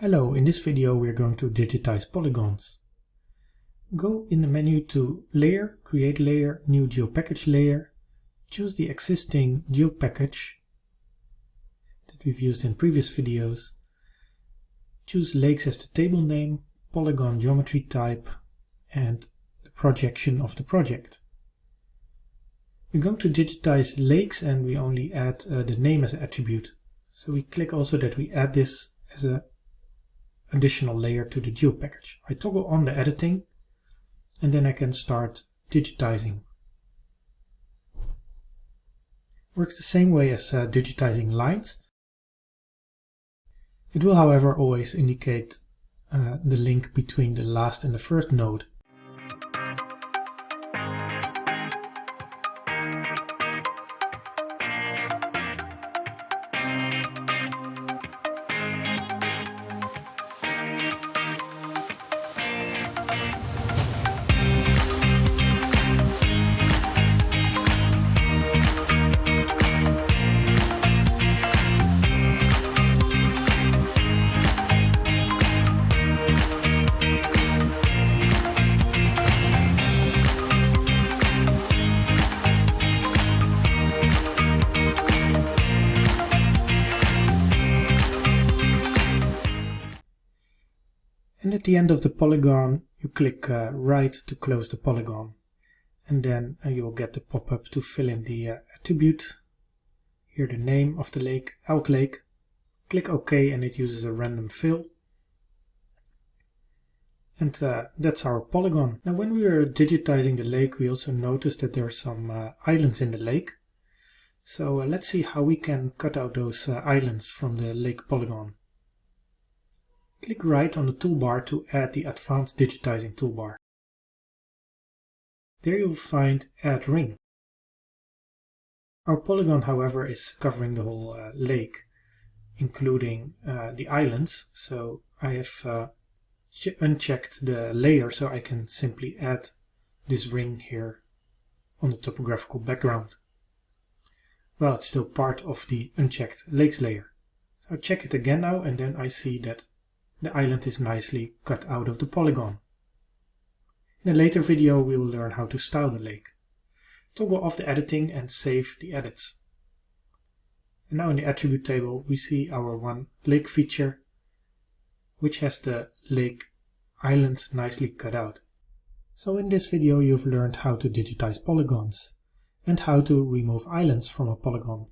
Hello, in this video we're going to digitize polygons. Go in the menu to Layer, Create Layer, New GeoPackage Layer. Choose the existing GeoPackage that we've used in previous videos. Choose Lakes as the table name, Polygon geometry type, and the projection of the project. We're going to digitize lakes and we only add uh, the name as an attribute. So we click also that we add this as an additional layer to the geo package. I toggle on the editing and then I can start digitizing. Works the same way as uh, digitizing lines. It will however always indicate uh, the link between the last and the first node. And at the end of the polygon, you click uh, right to close the polygon. And then uh, you'll get the pop-up to fill in the uh, attribute. Here the name of the lake, Elk Lake. Click OK and it uses a random fill. And uh, that's our polygon. Now when we were digitizing the lake, we also noticed that there are some uh, islands in the lake. So uh, let's see how we can cut out those islands from the lake polygon. Click right on the toolbar to add the Advanced Digitizing toolbar. There you'll find Add Ring. Our polygon, however, is covering the whole uh, lake, including uh, the islands, so I have uh, unchecked the layer so I can simply add this ring here on the topographical background. Well, it's still part of the unchecked lakes layer. So I check it again now and then I see that the island is nicely cut out of the polygon. In a later video we will learn how to style the lake. Toggle off the editing and save the edits. And now in the attribute table we see our one lake feature which has the lake island nicely cut out. So in this video you've learned how to digitize polygons and how to remove islands from a polygon.